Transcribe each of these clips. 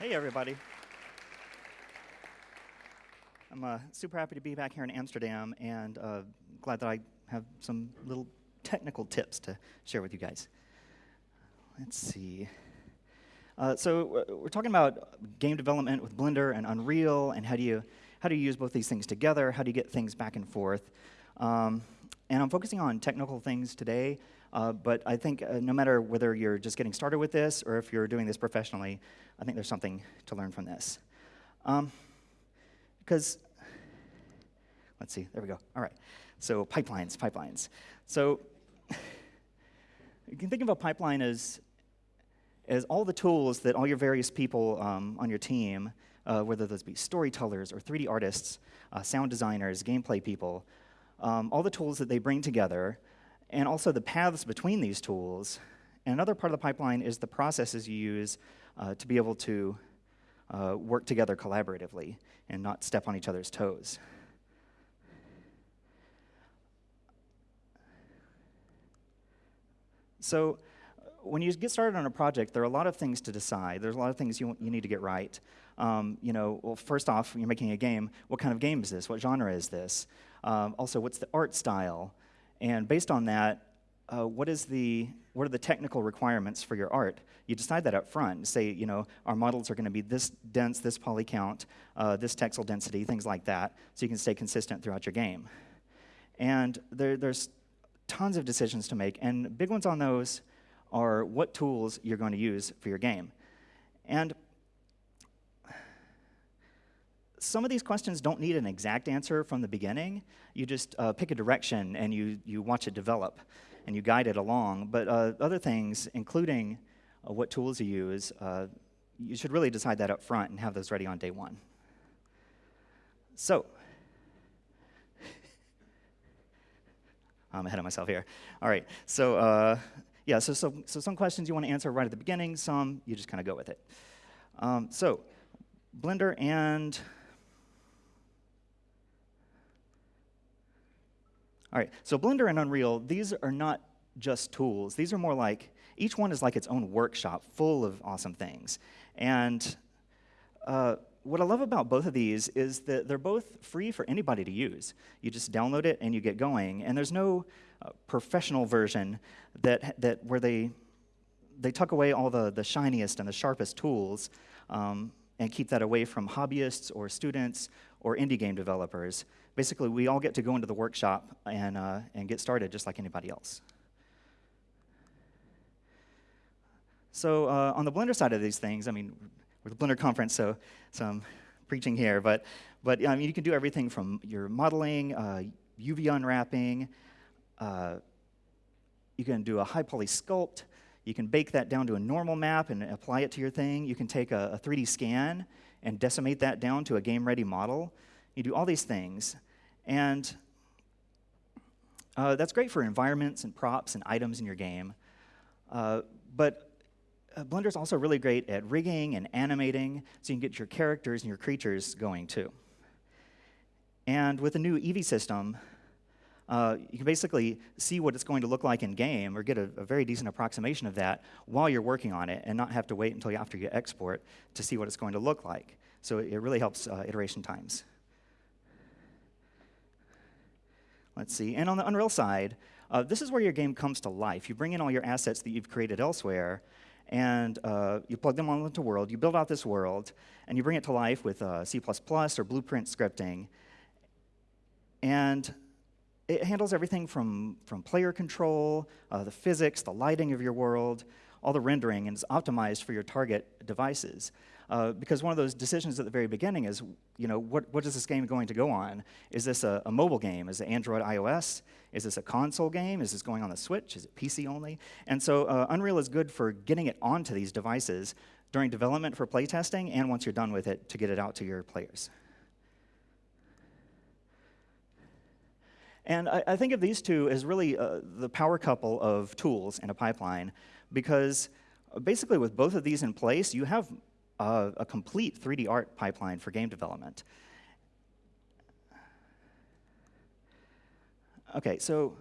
Hey, everybody. I'm uh, super happy to be back here in Amsterdam and uh, glad that I have some little technical tips to share with you guys. Let's see. Uh, so we're talking about game development with Blender and Unreal, and how do you how do you use both these things together? How do you get things back and forth? Um, and I'm focusing on technical things today, uh, but I think uh, no matter whether you're just getting started with this or if you're doing this professionally, I think there's something to learn from this. Um, because, let's see, there we go. All right. So pipelines, pipelines. So you can think of a pipeline as, as all the tools that all your various people um, on your team, uh, whether those be storytellers or 3D artists, uh, sound designers, gameplay people, um, all the tools that they bring together, and also the paths between these tools. And another part of the pipeline is the processes you use uh, to be able to uh, work together collaboratively and not step on each other's toes. So when you get started on a project, there are a lot of things to decide. There's a lot of things you, you need to get right. Um, you know, well, first off, you're making a game, what kind of game is this? What genre is this? Um, also, what's the art style? And based on that, uh, what is the what are the technical requirements for your art? You decide that up front. Say, you know, our models are going to be this dense, this poly count, uh, this texel density, things like that, so you can stay consistent throughout your game. And there, there's tons of decisions to make, and big ones on those are what tools you're going to use for your game. And some of these questions don't need an exact answer from the beginning. You just uh, pick a direction and you, you watch it develop and you guide it along. But uh, other things, including uh, what tools you use, uh, you should really decide that up front and have those ready on day one. So, I'm ahead of myself here. All right, so uh, yeah, so, so, so some questions you want to answer right at the beginning, some you just kind of go with it. Um, so, Blender and All right, so Blender and Unreal, these are not just tools. These are more like, each one is like its own workshop full of awesome things. And uh, what I love about both of these is that they're both free for anybody to use. You just download it and you get going. And there's no uh, professional version that, that where they, they tuck away all the, the shiniest and the sharpest tools um, and keep that away from hobbyists or students or indie game developers basically, we all get to go into the workshop and, uh, and get started just like anybody else. So uh, on the Blender side of these things, I mean, we're the Blender conference, so, so I'm preaching here, but, but I mean, you can do everything from your modeling, uh, UV unwrapping, uh, you can do a high poly sculpt, you can bake that down to a normal map and apply it to your thing. You can take a, a 3D scan and decimate that down to a game-ready model. You do all these things. And uh, that's great for environments and props and items in your game. Uh, but uh, Blender is also really great at rigging and animating, so you can get your characters and your creatures going too. And with the new Eevee system, uh, you can basically see what it's going to look like in game or get a, a, very decent approximation of that while you're working on it and not have to wait until after you export to see what it's going to look like. So it, it really helps uh, iteration times. Let's see. And on the Unreal side, uh, this is where your game comes to life. You bring in all your assets that you've created elsewhere, and uh, you plug them all into World. You build out this world, and you bring it to life with uh, C++ or Blueprint scripting. And it handles everything from, from player control, uh, the physics, the lighting of your world, all the rendering, and it's optimized for your target devices. Uh, because one of those decisions at the very beginning is, you know, what, what is this game going to go on? Is this a, a, mobile game? Is it Android, iOS? Is this a console game? Is this going on the Switch? Is it PC only? And so uh, Unreal is good for getting it onto these devices during development for playtesting and once you're done with it to get it out to your players. And I, I think of these two as really uh, the power couple of tools in a pipeline because basically with both of these in place, you have a, a complete 3D art pipeline for game development. Okay, so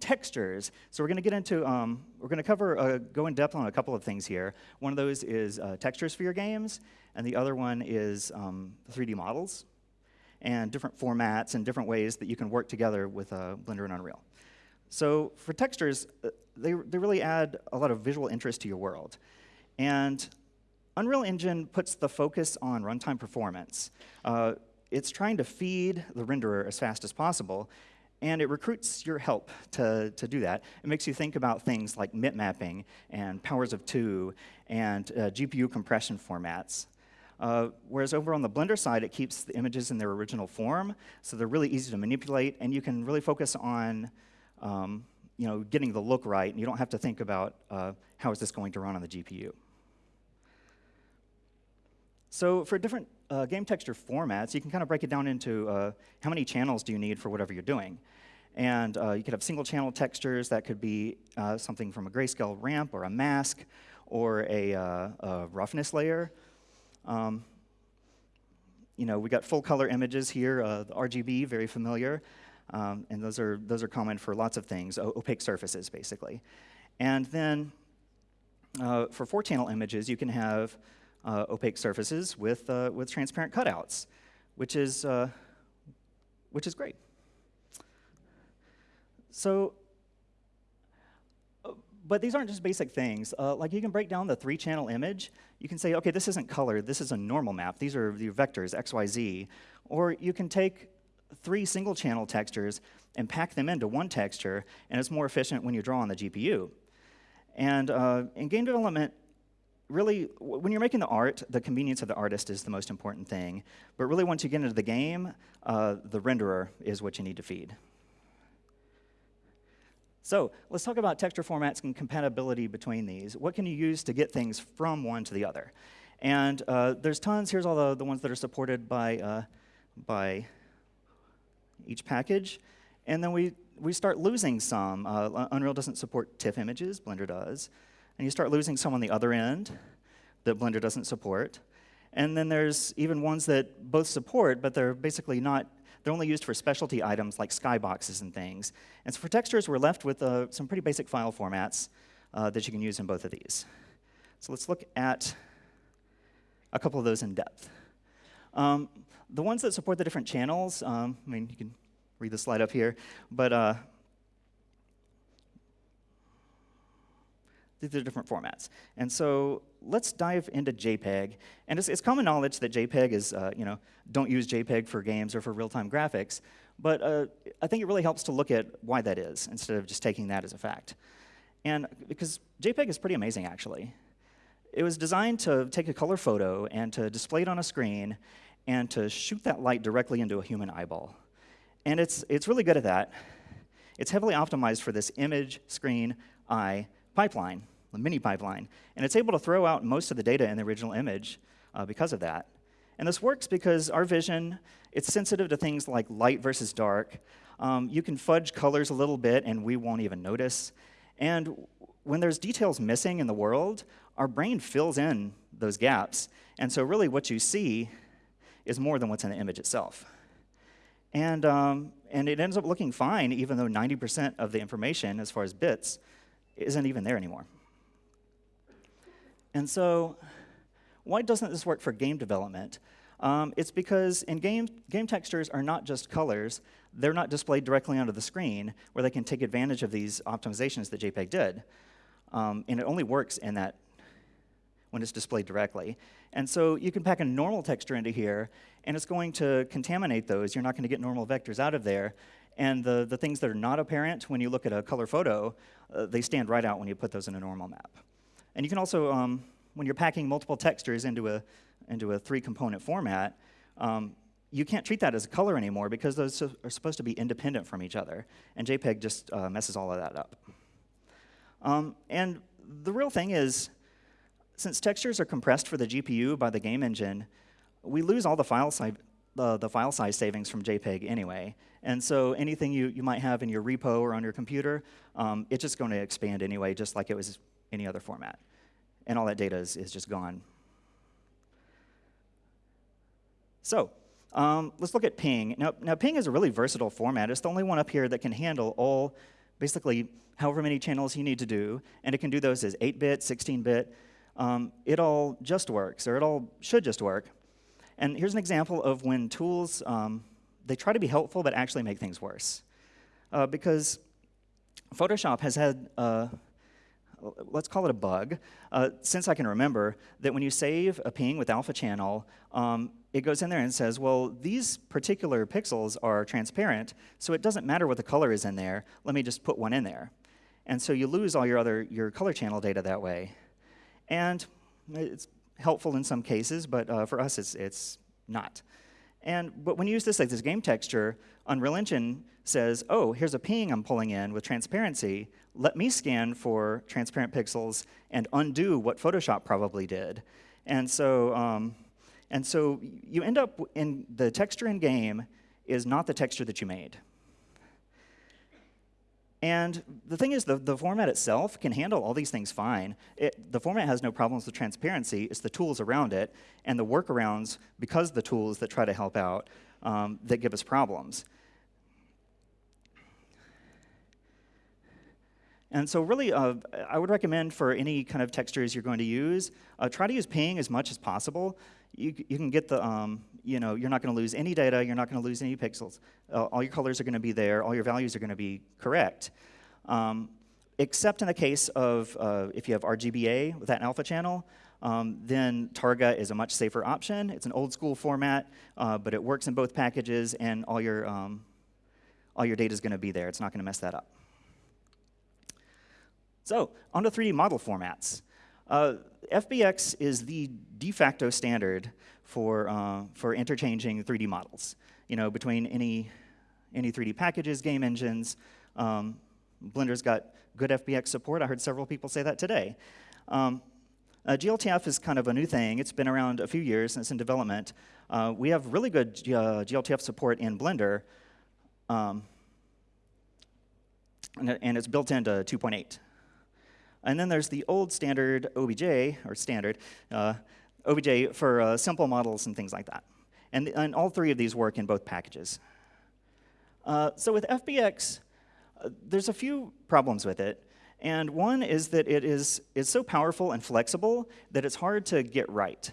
textures. So we're going to get into, um, we're going to cover, uh, go in depth on a couple of things here. One of those is uh, textures for your games, and the other one is um, 3D models and different formats and different ways that you can work together with uh, Blender and Unreal. So for textures, uh, they, they really add a lot of visual interest to your world. And Unreal Engine puts the focus on runtime performance. Uh, it's trying to feed the renderer as fast as possible, and it recruits your help to, to do that. It makes you think about things like MIP mapping and powers of two and uh, GPU compression formats. Uh, whereas over on the Blender side, it keeps the images in their original form, so they're really easy to manipulate, and you can really focus on um, you know, getting the look right, and you don't have to think about uh, how is this going to run on the GPU. So for different uh, game texture formats, you can kind of break it down into uh, how many channels do you need for whatever you're doing. And uh, you could have single channel textures that could be uh, something from a grayscale ramp or a mask or a, a roughness layer. Um, you know, we got full color images here, uh, the RGB, very familiar. Um, and those are, those are common for lots of things, opaque surfaces, basically. And then uh, for four channel images, you can have uh, opaque surfaces with, uh, with transparent cutouts, which is, uh, which is great. So, but these aren't just basic things. Uh, like you can break down the three channel image. You can say, okay, this isn't color. this is a normal map. These are the vectors, X, Y, Z. Or you can take three single channel textures and pack them into one texture, and it's more efficient when you draw on the GPU. And uh, in game development, really, when you're making the art, the convenience of the artist is the most important thing. But really, once you get into the game, uh, the renderer is what you need to feed. So let's talk about texture formats and compatibility between these. What can you use to get things from one to the other? And uh, there's tons. Here's all the, the ones that are supported by, uh, by each package. And then we, we start losing some. Uh, Unreal doesn't support TIFF images, Blender does. And you start losing some on the other end that Blender doesn't support. And then there's even ones that both support, but they're basically not, they're only used for specialty items like skyboxes and things. And so for textures, we're left with uh, some pretty basic file formats uh, that you can use in both of these. So let's look at a couple of those in depth. Um, the ones that support the different channels, um, I mean, you can read the slide up here, but uh, these are different formats. And so let's dive into JPEG. And it's, it's common knowledge that JPEG is, uh, you know, don't use JPEG for games or for real-time graphics. But uh, I think it really helps to look at why that is instead of just taking that as a fact. And because JPEG is pretty amazing, actually. It was designed to take a color photo and to display it on a screen and to shoot that light directly into a human eyeball. And it's, it's really good at that. It's heavily optimized for this image, screen, eye pipeline, the mini pipeline. And it's able to throw out most of the data in the original image uh, because of that. And this works because our vision, it's sensitive to things like light versus dark. Um, you can fudge colors a little bit and we won't even notice. And when there's details missing in the world, our brain fills in those gaps. And so really what you see is more than what's in the image itself. And, um, and it ends up looking fine, even though 90% of the information, as far as bits, isn't even there anymore. And so, why doesn't this work for game development? Um, it's because in game, game textures are not just colors, they're not displayed directly onto the screen where they can take advantage of these optimizations that JPEG did. Um, and it only works in that when it's displayed directly. And so you can pack a normal texture into here, and it's going to contaminate those. You're not going to get normal vectors out of there. And the, the things that are not apparent when you look at a color photo, uh, they stand right out when you put those in a normal map. And you can also, um, when you're packing multiple textures into a, into a three-component format, um, you can't treat that as a color anymore because those are supposed to be independent from each other. And JPEG just uh, messes all of that up. Um, and the real thing is, since textures are compressed for the GPU by the game engine, we lose all the file, si the, the file size savings from JPEG anyway. And so anything you, you might have in your repo or on your computer, um, it's just going to expand anyway, just like it was any other format. And all that data is, is just gone. So um, let's look at ping. Now, now, ping is a really versatile format. It's the only one up here that can handle all basically however many channels you need to do, and it can do those as 8-bit, 16-bit. Um, it all just works, or it all should just work. And here's an example of when tools, um, they try to be helpful but actually make things worse. Uh, because Photoshop has had, uh, let's call it a bug, uh, since I can remember, that when you save a ping with alpha channel, um, it goes in there and says, well, these particular pixels are transparent, so it doesn't matter what the color is in there. Let me just put one in there. And so you lose all your other your color channel data that way. And it's helpful in some cases, but uh, for us it's, it's not. And but when you use this like this game texture, Unreal Engine says, oh, here's a ping I'm pulling in with transparency. Let me scan for transparent pixels and undo what Photoshop probably did. And so, um, and so you end up in the texture in game is not the texture that you made. And the thing is, the, the format itself can handle all these things fine. It, the format has no problems with transparency. It's the tools around it and the workarounds, because the tools that try to help out, um, that give us problems. And so really, uh, I would recommend for any kind of textures you're going to use, uh, try to use ping as much as possible. You, you can get the, um, you know, you're not going to lose any data, you're not going to lose any pixels. Uh, all your colors are going to be there, all your values are going to be correct. Um, except in the case of uh, if you have RGBA with that alpha channel, um, then Targa is a much safer option. It's an old school format, uh, but it works in both packages, and all your, um, all your data is going to be there. It's not going to mess that up. So, on to 3D model formats. Uh, FBX is the de facto standard for, uh, for interchanging 3D models, you know, between any, any 3D packages, game engines. Um, Blender's got good FBX support. I heard several people say that today. Um, uh, GLTF is kind of a new thing. It's been around a few years and it's in development. Uh, we have really good uh, GLTF support in Blender, um, and, and, it's built into 2.8. And then there's the old standard OBJ, or standard, uh, OBJ for uh, simple models and things like that. And, and, all three of these work in both packages. Uh, so with FBX, uh, there's a few problems with it. And one is that it is, is so powerful and flexible that it's hard to get right.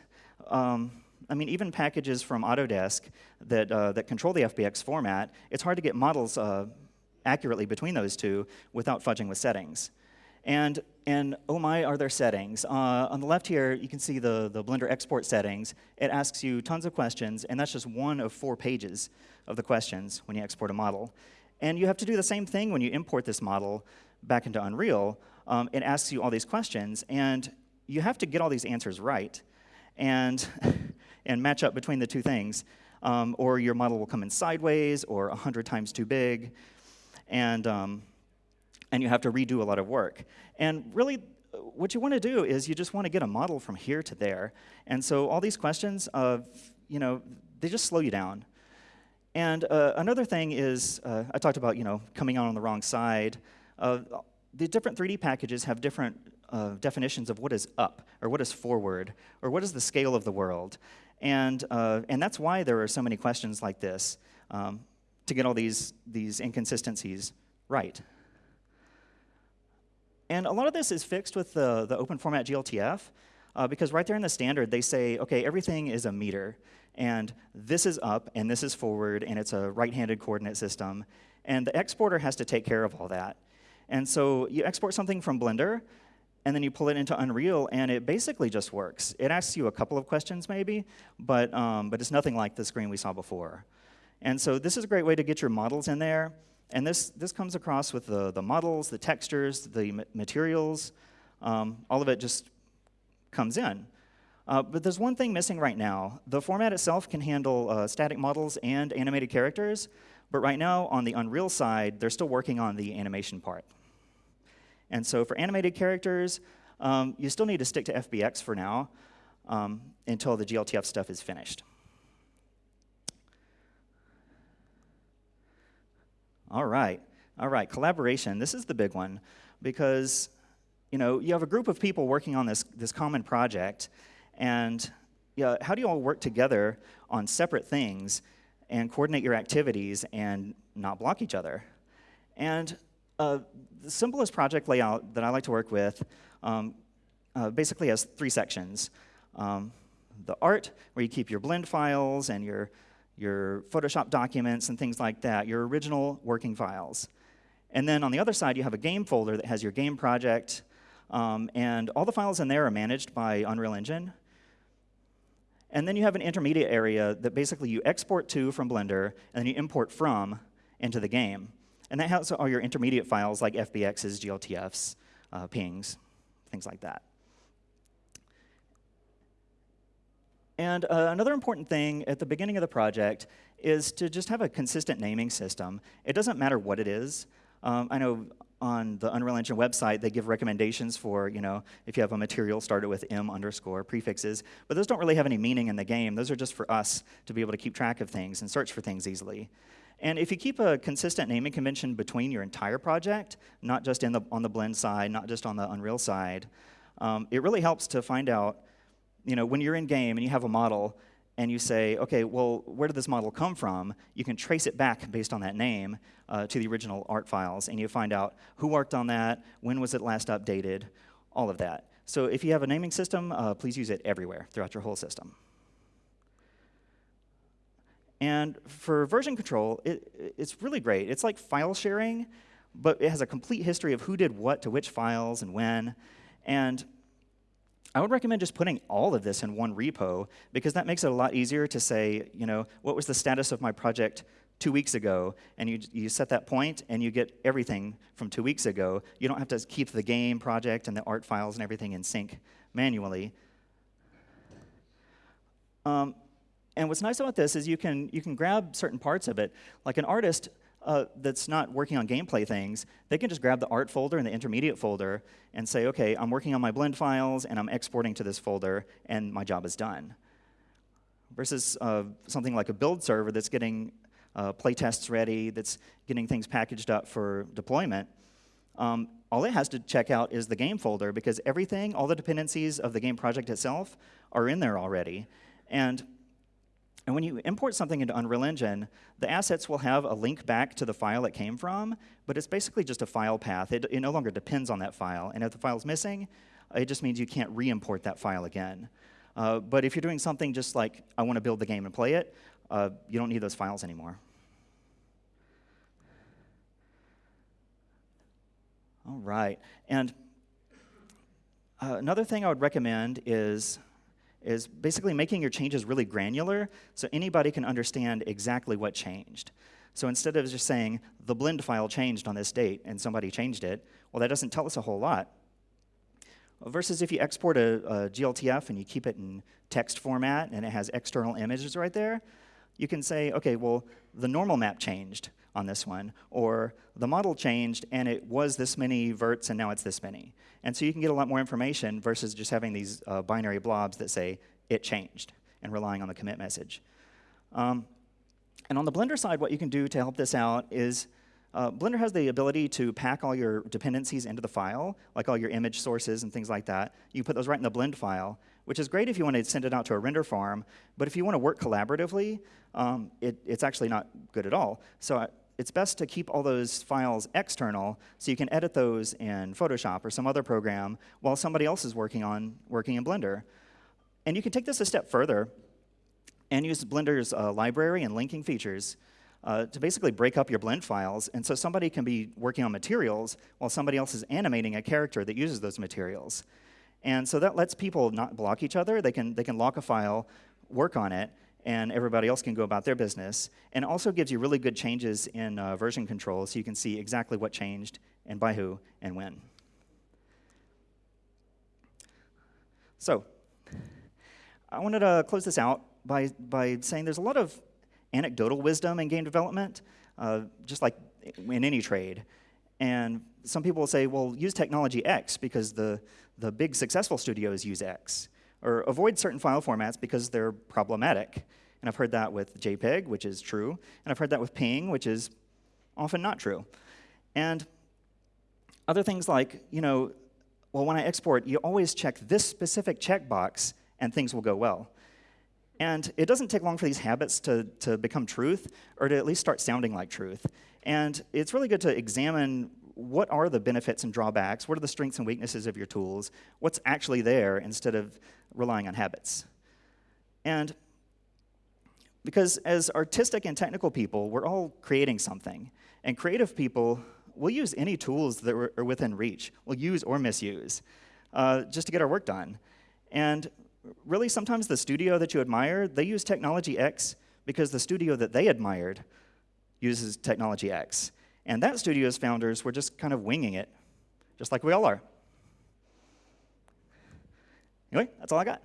Um, I mean, even packages from Autodesk that, uh, that control the FBX format, it's hard to get models uh, accurately between those two without fudging with settings. And, and oh my, are there settings. Uh, on the left here, you can see the, the Blender export settings. It asks you tons of questions, and that's just one of four pages of the questions when you export a model. And you have to do the same thing when you import this model back into Unreal. Um, it asks you all these questions, and you have to get all these answers right and, and match up between the two things. Um, or your model will come in sideways or 100 times too big. And um, and you have to redo a lot of work. And really, what you want to do is you just want to get a model from here to there. And so all these questions, of, you know, they just slow you down. And uh, another thing is, uh, I talked about, you know, coming out on the wrong side. Uh, the different 3D packages have different uh, definitions of what is up, or what is forward, or what is the scale of the world. And, uh, and that's why there are so many questions like this, um, to get all these, these inconsistencies right. And a lot of this is fixed with the, the open format GLTF, uh, because right there in the standard, they say, okay, everything is a meter, and this is up, and this is forward, and it's a right-handed coordinate system, and the exporter has to take care of all that. And so you export something from Blender, and then you pull it into Unreal, and it basically just works. It asks you a couple of questions maybe, but, um, but it's nothing like the screen we saw before. And so this is a great way to get your models in there, and this, this comes across with the, the models, the textures, the materials, um, all of it just comes in. Uh, but there's one thing missing right now. The format itself can handle uh, static models and animated characters, but right now on the Unreal side, they're still working on the animation part. And so for animated characters, um, you still need to stick to FBX for now um, until the GLTF stuff is finished. All right, all right, collaboration. This is the big one because you know you have a group of people working on this this common project, and yeah, how do you all work together on separate things and coordinate your activities and not block each other? And Uh, the simplest project layout that I like to work with um, uh, basically has three sections. Um, the art, where you keep your blend files and your, your Photoshop documents and things like that, your original working files. And then on the other side, you have a game folder that has your game project, um, and all the files in there are managed by Unreal Engine. And then you have an intermediate area that basically you export to from Blender, and then you import from into the game. And that has all your intermediate files like FBXs, GLTFs, uh, pings, things like that. And uh, another important thing at the beginning of the project is to just have a consistent naming system. It doesn't matter what it is. Um, I know on the Unreal Engine website, they give recommendations for, you know, if you have a material started with M underscore prefixes, but those don't really have any meaning in the game. Those are just for us to be able to keep track of things and search for things easily. And if you keep a consistent naming convention between your entire project, not just in the, on the blend side, not just on the Unreal side, um, it really helps to find out, you know, when you're in game and you have a model and you say, okay, well, where did this model come from? You can trace it back based on that name uh, to the original art files, and you find out who worked on that, when was it last updated, all of that. So if you have a naming system, uh, please use it everywhere throughout your whole system. And for version control, it, it's really great. It's like file sharing, but it has a complete history of who did what to which files and when. And I would recommend just putting all of this in one repo because that makes it a lot easier to say, you know, what was the status of my project two weeks ago, and you, you set that point and you get everything from two weeks ago. You don't have to keep the game project and the art files and everything in sync manually. Um, and what's nice about this is you can, you can grab certain parts of it. Like an artist uh, that's not working on gameplay things, they can just grab the art folder and the intermediate folder and say, okay, I'm working on my blend files and I'm exporting to this folder and my job is done. Versus uh, something like a build server that's getting uh, playtests ready, that's getting things packaged up for deployment. Um, all it has to check out is the game folder because everything, all the dependencies of the game project itself are in there already. And and when you import something into Unreal Engine, the assets will have a link back to the file it came from, but it's basically just a file path. It, it no longer depends on that file. And if the file's missing, it just means you can't re-import that file again. Uh, but if you're doing something just like, I want to build the game and play it, uh, you don't need those files anymore. All right. And uh, another thing I would recommend is is basically making your changes really granular so anybody can understand exactly what changed. So instead of just saying, the blend file changed on this date and somebody changed it, well, that doesn't tell us a whole lot. Versus if you export a, a GLTF and you keep it in text format and it has external images right there, you can say, okay, well, the normal map changed on this one, or the model changed and it was this many verts and now it's this many. And so you can get a lot more information versus just having these uh, binary blobs that say it changed and relying on the commit message. Um, and on the Blender side, what you can do to help this out is uh, Blender has the ability to pack all your dependencies into the file, like all your image sources and things like that. You put those right in the blend file, which is great if you want to send it out to a render farm, but if you want to work collaboratively, um, it, it's actually not good at all. So I, it's best to keep all those files external so you can edit those in Photoshop or some other program while somebody else is working on working in Blender. And you can take this a step further and use Blender's uh, library and linking features uh, to basically break up your blend files. And so somebody can be working on materials while somebody else is animating a character that uses those materials. And so that lets people not block each other. They can, they can lock a file, work on it, and everybody else can go about their business. And also gives you really good changes in uh, version control so you can see exactly what changed and by who and when. So, I wanted to close this out by, by saying there's a lot of anecdotal wisdom in game development, uh, just like in any trade. And some people will say, well, use technology X because the, the big successful studios use X or avoid certain file formats because they're problematic. And I've heard that with JPEG, which is true, and I've heard that with PNG, which is often not true. And other things like, you know, well, when I export, you always check this specific checkbox and things will go well. And it doesn't take long for these habits to, to become truth or to at least start sounding like truth. And it's really good to examine what are the benefits and drawbacks? What are the strengths and weaknesses of your tools? What's actually there instead of relying on habits? And because as artistic and technical people, we're all creating something. And creative people, we'll use any tools that are within reach. We'll use or misuse uh, just to get our work done. And really, sometimes the studio that you admire, they use technology X because the studio that they admired uses technology X. And that studio's founders were just kind of winging it, just like we all are. Anyway, that's all I got.